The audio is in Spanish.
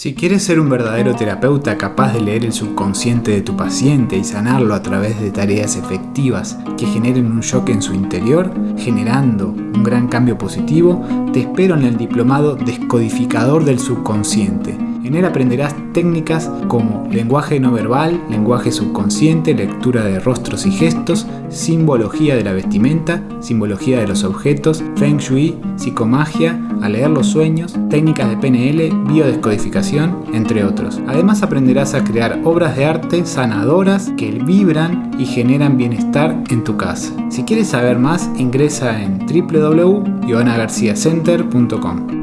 Si quieres ser un verdadero terapeuta capaz de leer el subconsciente de tu paciente y sanarlo a través de tareas efectivas que generen un shock en su interior, generando un gran cambio positivo, te espero en el diplomado Descodificador del Subconsciente en él aprenderás técnicas como lenguaje no verbal, lenguaje subconsciente, lectura de rostros y gestos, simbología de la vestimenta, simbología de los objetos, feng shui, psicomagia, a leer los sueños, técnicas de PNL, biodescodificación, entre otros. Además aprenderás a crear obras de arte sanadoras que vibran y generan bienestar en tu casa. Si quieres saber más, ingresa en www.ioanagarciacenter.com.